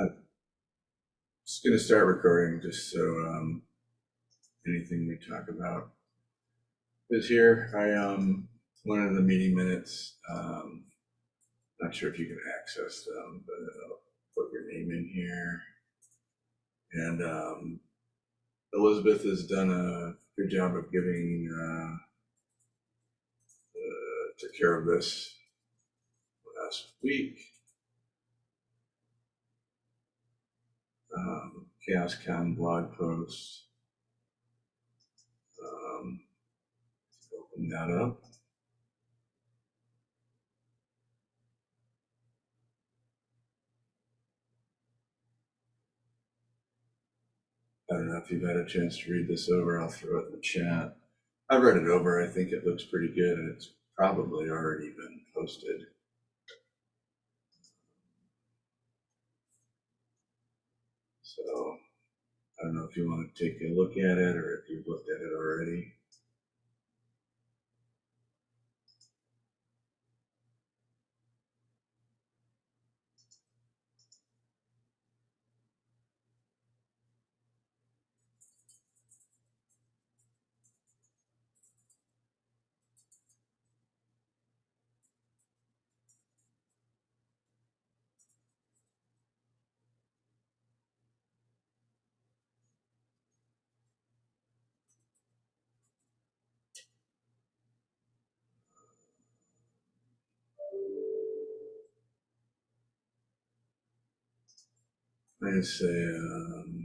I'm just gonna start recording, just so, um, anything we talk about is here. I, um, one of the meeting minutes, um, not sure if you can access them, but I'll put your name in here. And, um, Elizabeth has done a good job of giving, uh, uh, care of this last week. Um, Chaos Con blog post. Um, open that up. I don't know if you've had a chance to read this over. I'll throw it in the chat. I've read it over. I think it looks pretty good. and It's probably already been posted. So I don't know if you want to take a look at it or if you've looked at it already. I say,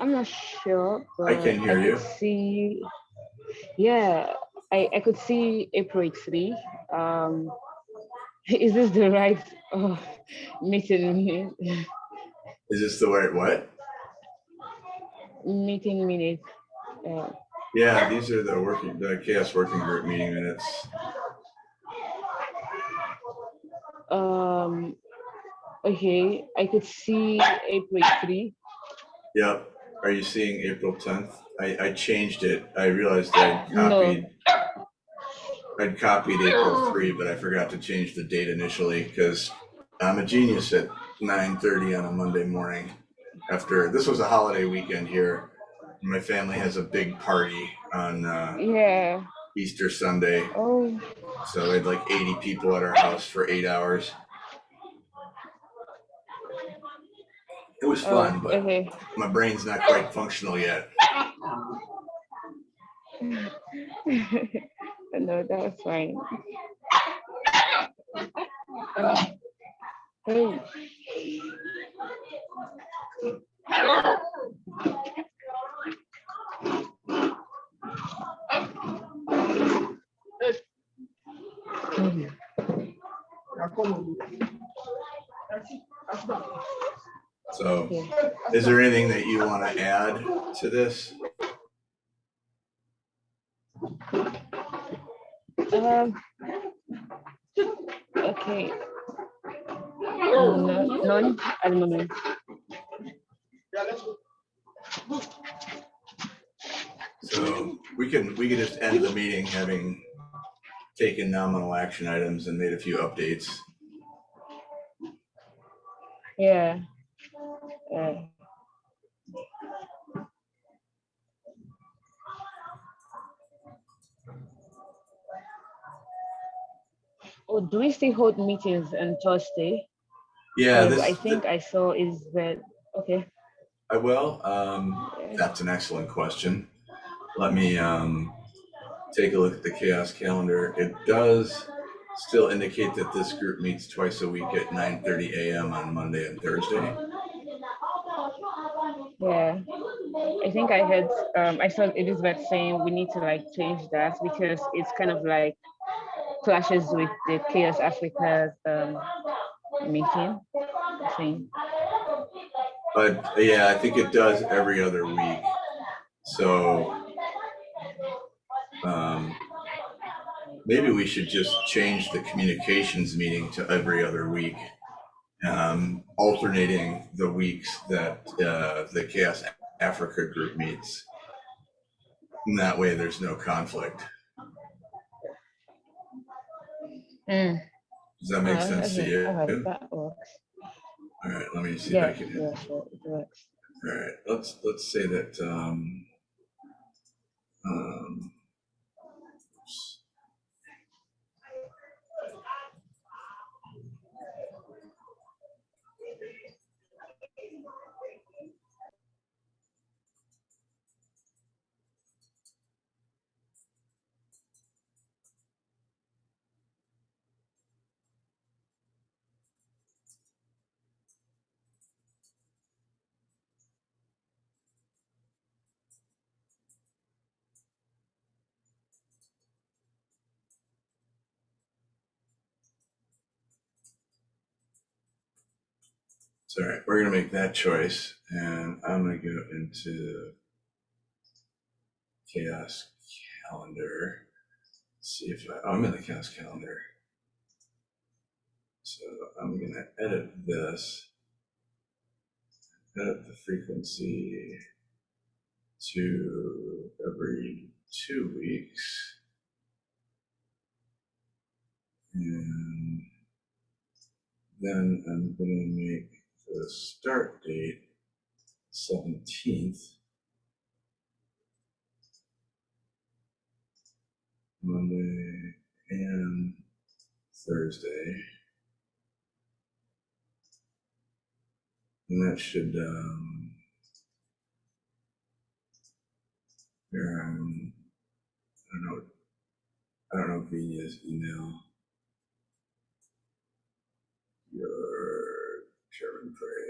I'm, not sure, but I can hear could you. See, yeah, I, I could see April 3. Um, is this the right uh, meeting minute? is this the right what? meeting minutes. Uh, Yeah, these are the working, the chaos working group meeting minutes. um, okay, I could see April 3. Yep. Are you seeing April tenth? I, I changed it. I realized I'd No. copied. I'd copied April three, but I forgot to change the date initially because I'm a genius at nine thirty on a Monday morning. After, this was a holiday weekend here. My family has a big party on, uh, Yeah. Easter Sunday. Oh, So we had like eighty people at our house for eight hours. It was oh, fun, but okay. my brain's not quite functional yet. no, that's fine. Uh, hey. So is there anything that you want to add to this? Um. Okay. No, none at the moment. So we can, we can just end the meeting having taken nominal action items and made a few updates. Yeah. Uh, oh, do we still hold meetings on Thursday? Yeah, 'Cause this, I think I saw is that okay. I will. Um, that's an excellent question. Let me, um, take a look at the chaos calendar. It does still indicate that this group meets twice a week at nine thirty AM on Monday and Thursday. Yeah. I think I had, um, I saw Elizabeth saying we need to like change that because it's kind of like clashes with the CHAOSS Africa um, meeting. Thing. But yeah, I think it does every other week. So um, maybe we should just change the communications meeting to every other week, um, alternating the weeks that uh, the CHAOSS Africa group meets. And that way there's no conflict. Mm. Does that make Uh, sense to you? all right, that works. All right, let me see Yeah, if I can. yeah, it works. All right, let's, let's say that, um, um, All right, we're gonna make that choice and I'm gonna go into chaos calendar. See if I, oh, I'm in the chaos calendar. So I'm gonna edit this. Edit the frequency to every two weeks. And then I'm gonna make the start date seventeenth. Monday and Thursday. And that should, um, um, I don't know, I don't know Vina's email. Your Sherman Praise.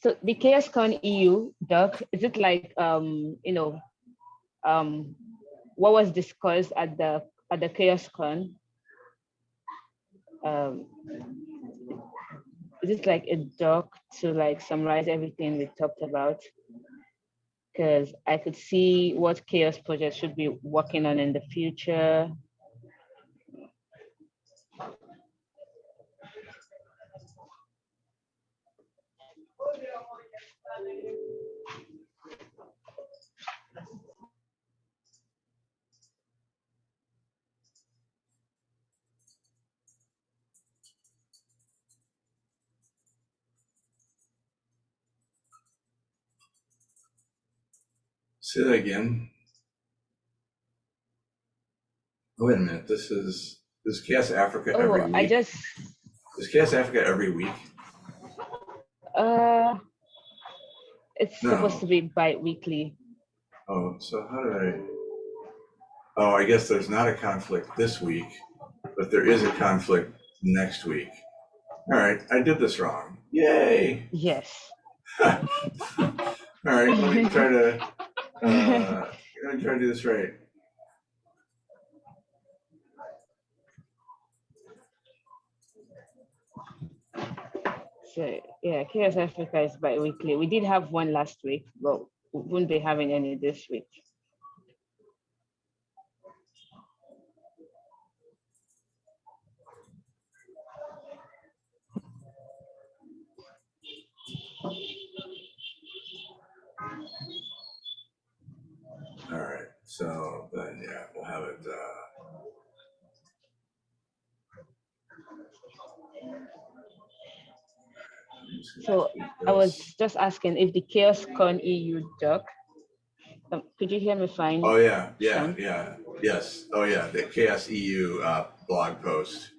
So the CHAOSScon EU doc, is it like um, you know, um, what was discussed at the at the CHAOSScon? Um, is it like a doc to like summarize everything we talked about? Because I could see what chaos project should be working on in the future. Say that again. Oh, Wait a minute, this is, this is CHAOSS Africa every Oh, I just this CHAOSS Africa every week? uh, it's supposed to be bi-weekly. Oh, so how did I? Oh, I guess there's not a conflict this week, but there is a conflict next week. All right, I did this wrong. Yay! Yes. All right, let me try to, uh, let me try to do this right. So yeah, CHAOSS Africa is bi-weekly. We did have one last week, but we won't be having any this week. All right, so then, yeah, we'll have it, uh, So I was just asking if the Chaos Con EU doc, um, could you hear me fine? Oh, yeah, yeah, Sean? yeah, yes. Oh, yeah, the Chaos EU uh, blog post.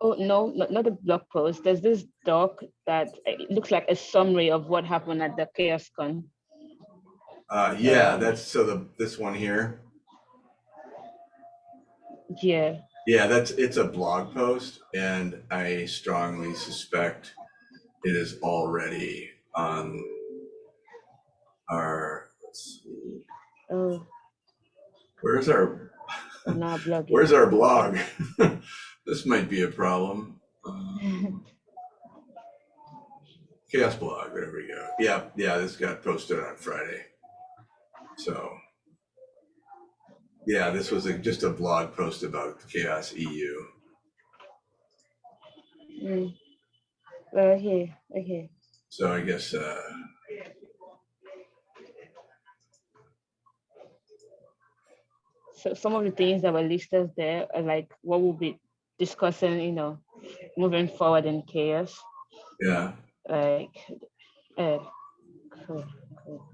Oh, no, not, not the blog post. There's this doc that it looks like a summary of what happened at the CHAOSScon. Uh, yeah, that's, so the, this one here. Yeah, Yeah, that's, it's a blog post and I strongly suspect it is already on our, let's see, oh, where's our, now blogging. where's our blog? This might be a problem. Um, Chaos blog, there we go. Yeah, yeah, this got posted on Friday. So. Yeah, this was a, just a blog post about Chaos EU. Mm. Uh, here, okay. So I guess, uh, So some of the things that were listed there are like what we'll be discussing, you know, moving forward in chaos. yeah, Like, uh, cool, cool.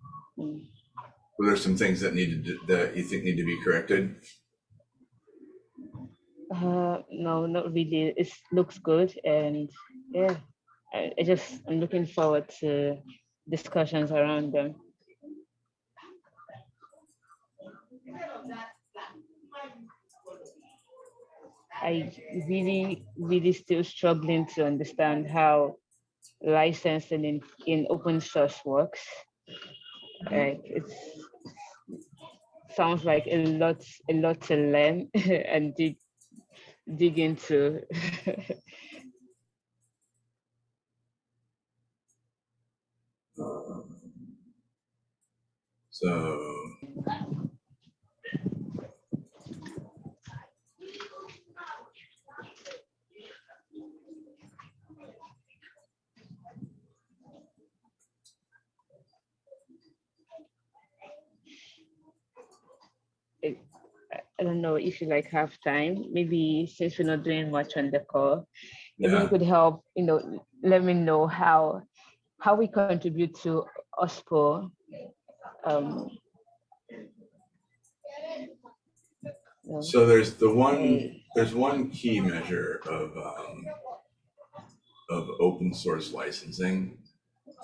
Mm. Were there some things that needed, to- that you think need to be corrected? Uh, no, not really. It looks good, and yeah, I, I just I'm looking forward to discussions around them. I really, really still struggling to understand how licensing in, in open source works. Like it's sounds like a lot, a lot to learn and dig dig into. So. I I don't know if you like have time, maybe since we're not doing much on the call, maybe Yeah, you could help, you know, let me know how how we contribute to OSPO. Um, so there's the one, there's one key measure of, um, of open source licensing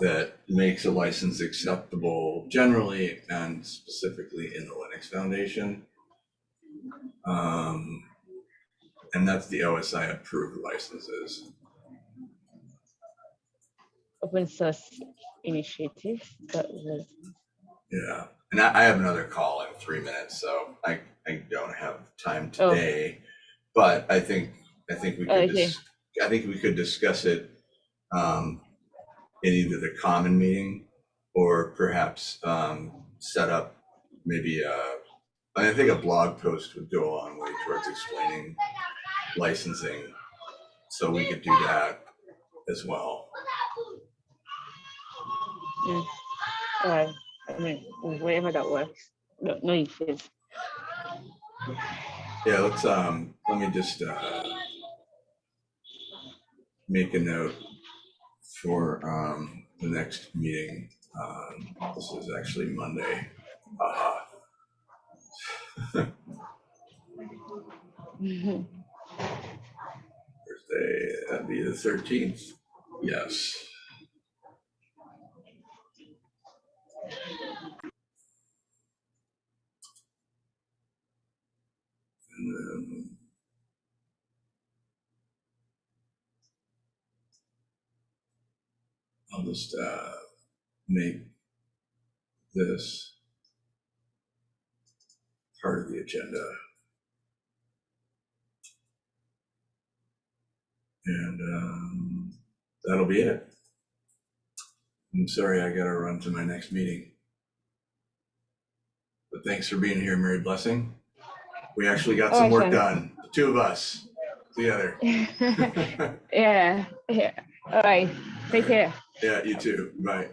that makes a license acceptable generally and specifically in the Linux Foundation. Um, and that's the OSI approved licenses. open source initiative. That was Yeah, and I, I have another call in three minutes, so I, I don't have time Oh. today. But I think, I think we could, Okay. I think we could discuss it um, in either the common meeting or perhaps um, set up maybe a, I think a blog post would go a long way towards explaining licensing. So we could do that as well. mm, uh, I mean wherever that works. No, no issues. Yeah, let's, um, let me just, uh, make a note for, um, the next meeting. Um, this is actually Monday. Uh, Thursday, that'd be the thirteenth. Yes. I'll just, uh, make this part of the agenda. And um, that'll be it. I'm sorry, I gotta run to my next meeting. But thanks for being here, Mary Blessing. We actually got some Oh, work done, the two of us together. yeah, yeah. All right. Take care. Yeah, you too. Bye.